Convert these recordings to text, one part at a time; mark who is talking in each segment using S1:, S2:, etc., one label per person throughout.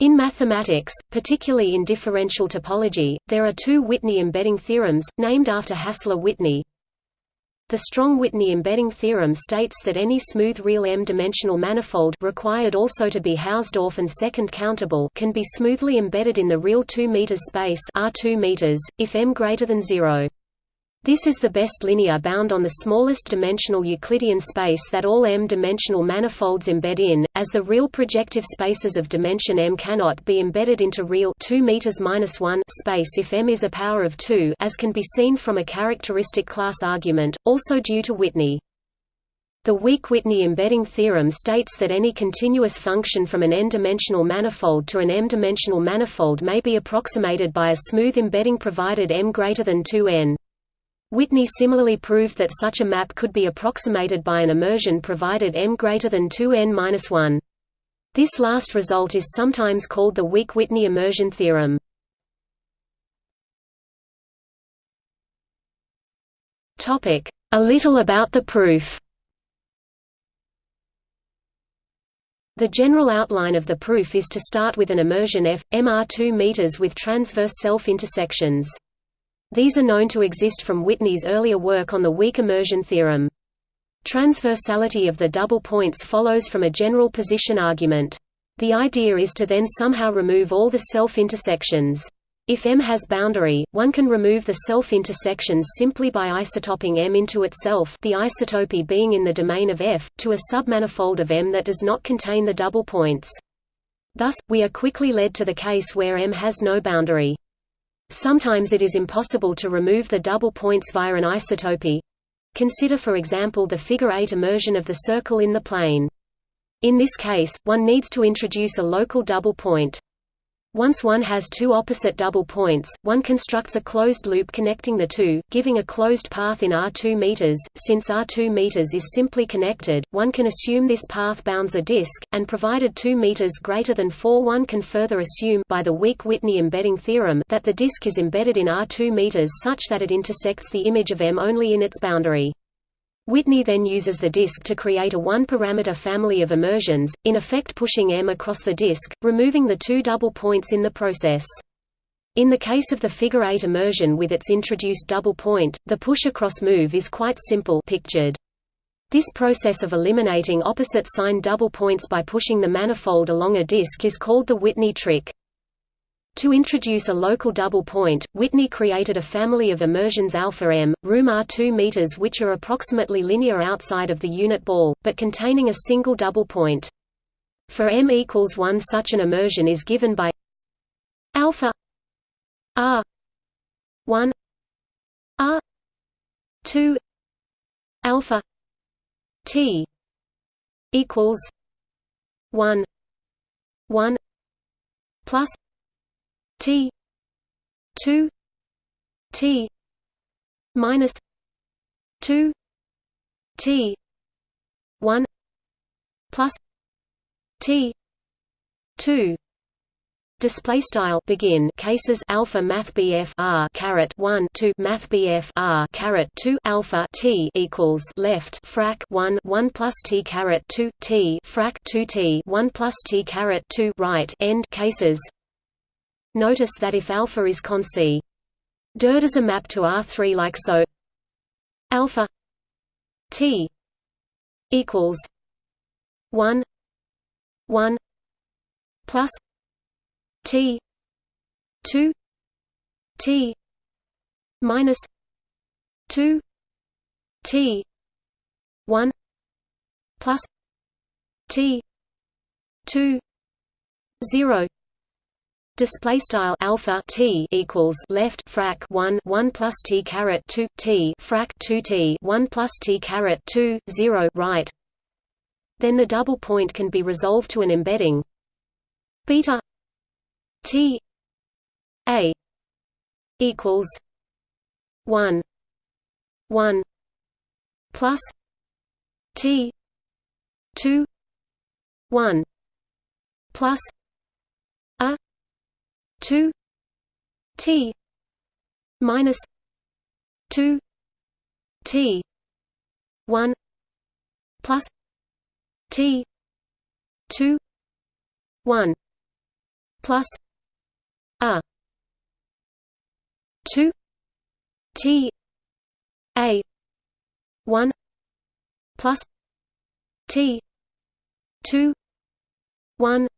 S1: In mathematics, particularly in differential topology, there are two Whitney embedding theorems, named after Hassler-Whitney. The strong-Whitney embedding theorem states that any smooth real m-dimensional manifold required also to be Hausdorff and second countable can be smoothly embedded in the real 2 meters space R2 meters, if m greater than 0. This is the best linear bound on the smallest dimensional Euclidean space that all m-dimensional manifolds embed in, as the real projective spaces of dimension m cannot be embedded into real 2 meters 1 space if m is a power of 2 as can be seen from a characteristic class argument, also due to Whitney. The weak Whitney embedding theorem states that any continuous function from an n-dimensional manifold to an m-dimensional manifold may be approximated by a smooth embedding provided m greater than 2n. Whitney similarly proved that such a map could be approximated by an immersion provided m greater than 2n-1. This last result is sometimes called the weak Whitney immersion theorem. A little about the proof The general outline of the proof is to start with an immersion f, mr2 meters with transverse self-intersections. These are known to exist from Whitney's earlier work on the weak immersion theorem. Transversality of the double points follows from a general position argument. The idea is to then somehow remove all the self-intersections. If M has boundary, one can remove the self-intersections simply by isotoping M into itself the isotopy being in the domain of F, to a submanifold of M that does not contain the double points. Thus, we are quickly led to the case where M has no boundary. Sometimes it is impossible to remove the double points via an isotopy. Consider for example the figure 8 immersion of the circle in the plane. In this case, one needs to introduce a local double point. Once one has two opposite double points, one constructs a closed loop connecting the two, giving a closed path in R2 meters. Since R2 meters is simply connected, one can assume this path bounds a disk, and provided 2 meters greater than 4 one can further assume by the weak Whitney embedding theorem that the disk is embedded in R2 meters such that it intersects the image of M only in its boundary. Whitney then uses the disk to create a one-parameter family of immersions, in effect pushing M across the disk, removing the two double points in the process. In the case of the figure 8 immersion with its introduced double point, the push-across move is quite simple pictured. This process of eliminating opposite sign double points by pushing the manifold along a disk is called the Whitney trick. To introduce a local double point, Whitney created a family of immersions alpha m, room R2 meters which are approximately linear outside of the unit ball, but containing a single double point. For m equals 1 such an immersion is given by alpha r 1 r 2 alpha t equals 1 1 plus T two T minus two T one plus T two. Display style begin. Cases alpha math BF R caret one two math BF R caret two alpha T equals left frac one one plus T caret two T frac two T one plus T caret two right end cases Notice that if alpha is con C dirt is a map to R3 like so. Alpha T equals 1 1 plus T 2 T minus 2 T 1 plus T 2 0 display style alpha t equals left frac 1 1 plus t caret 2 t frac 2 t 1 plus t caret 2 0 right. Then the double point can be resolved to an embedding. Beta t a equals 1 1 plus t 2 1 plus 2 t minus 2 t 1 plus t 2 1 plus a 2 t a 1 plus t 2 1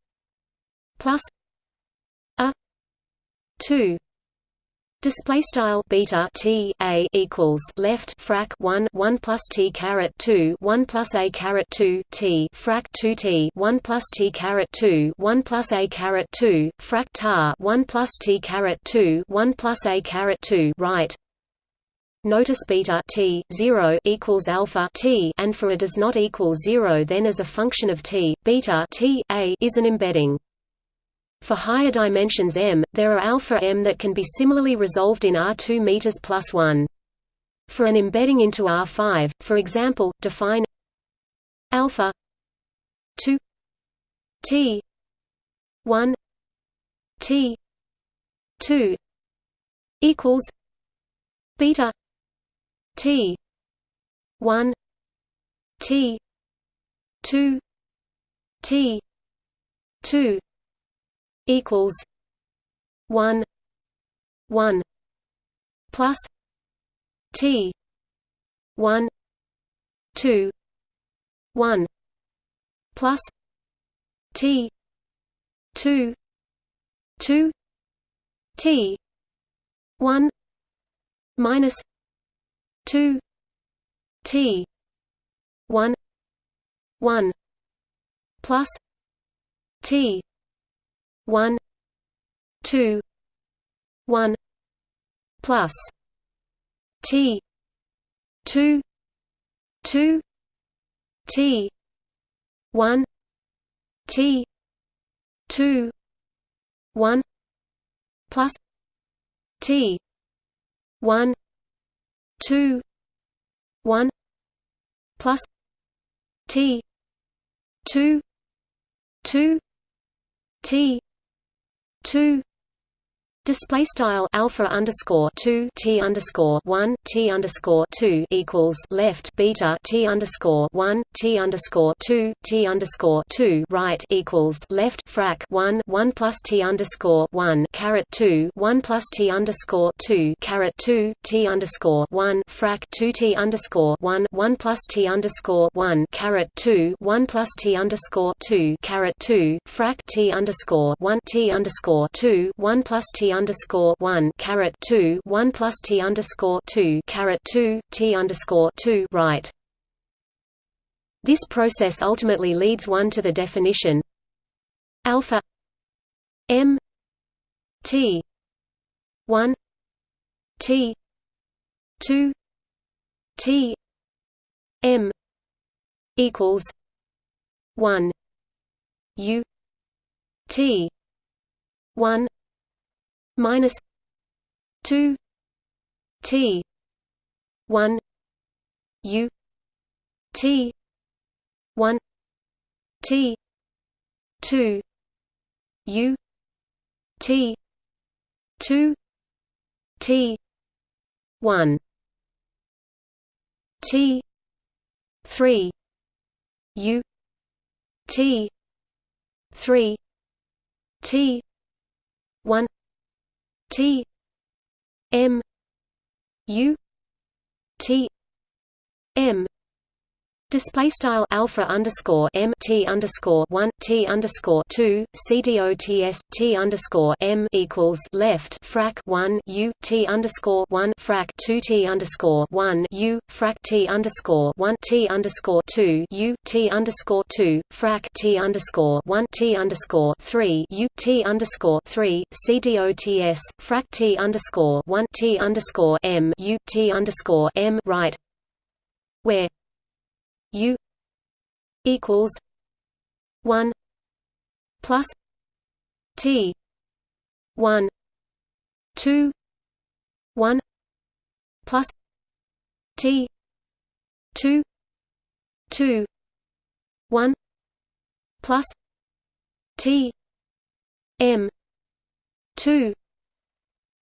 S1: plus 2 Display style beta t a equals left frac 1 1 plus t caret 2 1 plus a caret 2 t frac 2 t 1 plus t caret 2 1 plus a caret 2 frac tar 1 plus t caret 2 1 plus a caret 2 right. Notice beta t 0 equals alpha t and for a does not equal 0 then as a function of t beta t a is an embedding for higher dimensions m, there are alpha m that can be similarly resolved in R2 meters plus 1. For an embedding into R5, for example, define alpha 2 t 1 t 2 equals beta t 1 t 2 t 2 equals one one plus T one two one plus T two two T one minus two T one one plus T one two one plus T two two T one T two one plus T one two one plus T two two T two Display style alpha underscore two t underscore one t underscore two equals left beta t underscore one t underscore two t underscore two right equals left frac one one plus t underscore one caret two one plus t underscore two caret two t underscore one frac two t underscore one one plus t underscore one caret two one plus t underscore two caret two frac t underscore one t underscore two one plus t underscore one caret two one plus T underscore two caret two T underscore two right. This process ultimately leads one to the definition alpha M T one T two T M equals one U T one minus 2 t 1 u t 1 t 2 u t 2 t 1 t 3 u t 3 t 1 T M U T M Display style alpha underscore m t underscore one t underscore two c d o t s t underscore m equals left frac one u t underscore one frac two t underscore one u frac t underscore one t underscore two u t underscore two frac t underscore one t underscore three u t underscore three c d o t s frac t underscore one t underscore m u t underscore m right where U equals one plus T one two one plus T two two one plus T M two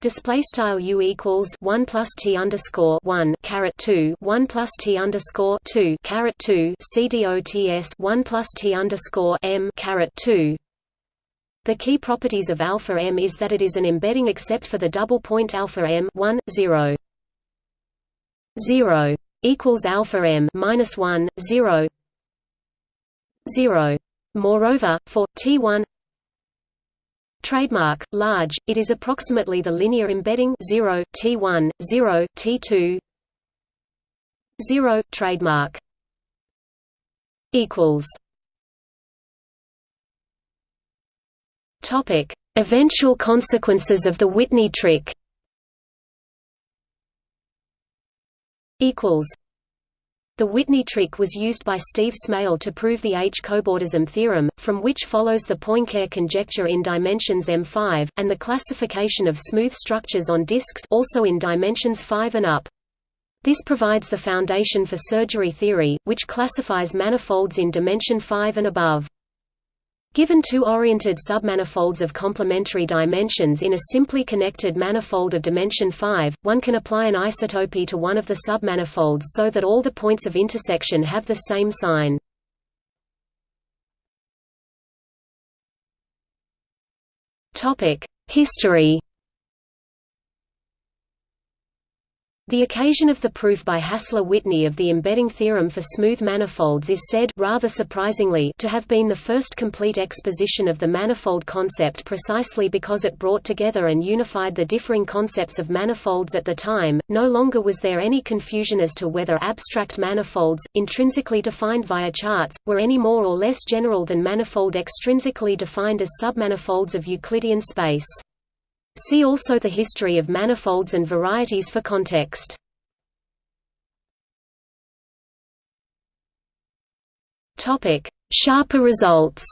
S1: Display style u equals one plus t underscore one caret two one plus t underscore two caret two c dots one plus t underscore m caret two. The key properties of alpha m is that it is an embedding except for the double point alpha m 1 0 0 equals alpha m minus 1 0 0 moreover for t1 trademark large it is approximately the linear embedding 0 t1 0 t2 0 trademark equals Topic: Eventual consequences of the Whitney trick. Equals. The Whitney trick was used by Steve Smale to prove the H-cobordism theorem, from which follows the Poincare conjecture in dimensions M5, and the classification of smooth structures on disks also in dimensions 5 and up. This provides the foundation for surgery theory, which classifies manifolds in dimension 5 and above. Given two oriented submanifolds of complementary dimensions in a simply connected manifold of dimension 5, one can apply an isotopy to one of the submanifolds so that all the points of intersection have the same sign. History The occasion of the proof by Hassler-Whitney of the embedding theorem for smooth manifolds is said rather surprisingly to have been the first complete exposition of the manifold concept precisely because it brought together and unified the differing concepts of manifolds at the time. No longer was there any confusion as to whether abstract manifolds, intrinsically defined via charts, were any more or less general than manifold extrinsically defined as submanifolds of Euclidean space. See also the history of manifolds and varieties for context. Topic: Sharper results.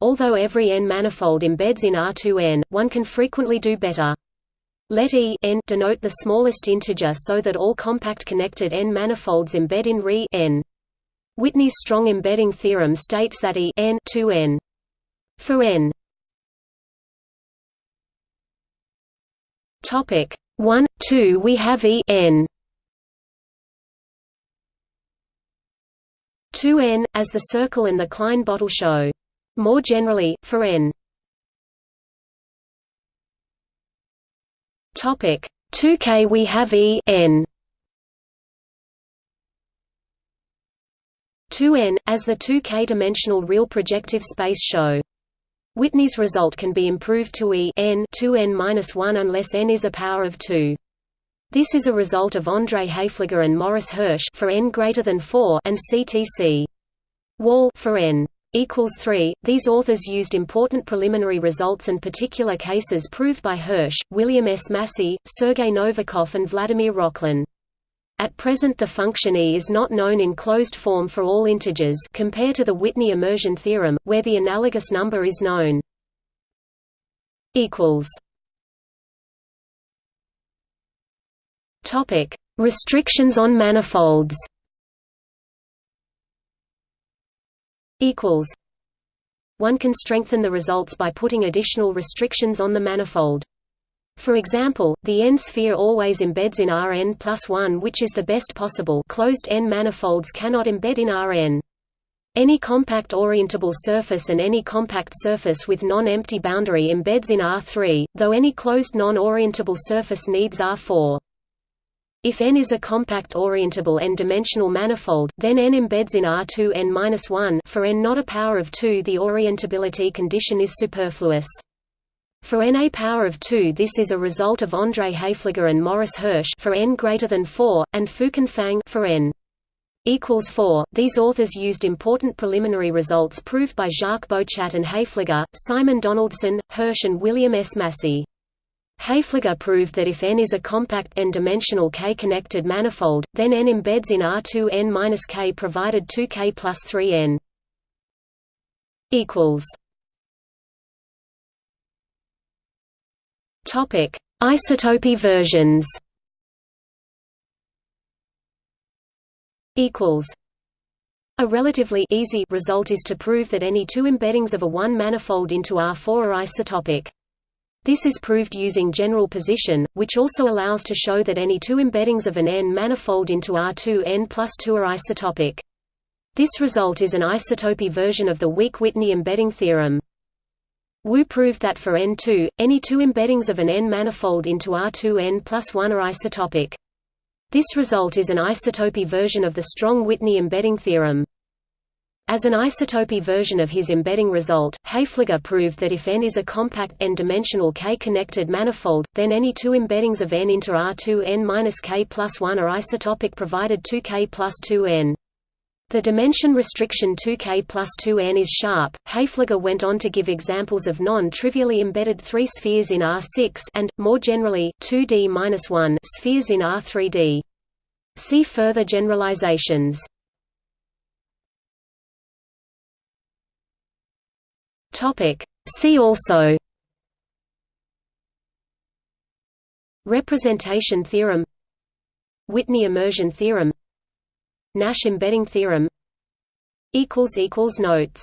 S1: Although every n-manifold embeds in R2n, one can frequently do better. Let E n denote the smallest integer so that all compact connected n-manifolds embed in Re n. Whitney's strong embedding theorem states that E n 2n for n topic 1 2 we have e n. 2n as the circle and the Klein bottle show. More generally for n topic 2k we have e n. 2n as the 2k dimensional real projective space show Whitney's result can be improved to E n 2n-1 unless n is a power of 2. This is a result of André Haefliger and Morris Hirsch for n greater than 4 and CTC. Wall for n equals 3. These authors used important preliminary results and particular cases proved by Hirsch, William S. Massey, Sergei Novikov and Vladimir Rokhlin. At present the function E is not known in closed form for all integers compare to the Whitney immersion theorem, where the analogous number is known. Restrictions on manifolds One can strengthen the results by putting additional restrictions on the manifold. For example, the n-sphere always embeds in Rn plus 1 which is the best possible closed n-manifolds cannot embed in Rn. Any compact orientable surface and any compact surface with non-empty boundary embeds in R3, though any closed non-orientable surface needs R4. If n is a compact orientable n-dimensional manifold, then n embeds in R2 n-1 for n not a power of 2 the orientability condition is superfluous. For n a power of 2 this is a result of André Haefliger and Morris Hirsch for n greater than 4, and Fuquan Fang for n equals 4. These authors used important preliminary results proved by Jacques Boéchat and Haefliger, Simon Donaldson, Hirsch and William S. Massey. Haefliger proved that if n is a compact n-dimensional k-connected manifold, then n embeds in R2 n-k provided 2k plus 3n Topic: Isotopy versions. Equals. A relatively easy result is to prove that any two embeddings of a one-manifold into R4 are isotopic. This is proved using general position, which also allows to show that any two embeddings of an n-manifold into R2 n plus 2 are isotopic. This result is an isotopy version of the weak Whitney embedding theorem. Wu proved that for N2, any two embeddings of an N manifold into R2N plus 1 are isotopic. This result is an isotopy version of the strong Whitney embedding theorem. As an isotopy version of his embedding result, Haefliger proved that if N is a compact n-dimensional K-connected manifold, then any two embeddings of N into R2N-K plus 1 are isotopic provided 2K plus 2N. The dimension restriction 2K plus 2N is sharp. Haefliger went on to give examples of non-trivially embedded three spheres in R6 and, more generally, 2D-1 spheres in R3D. See further generalizations. Topic. See also Representation theorem Whitney immersion theorem Nash embedding theorem Notes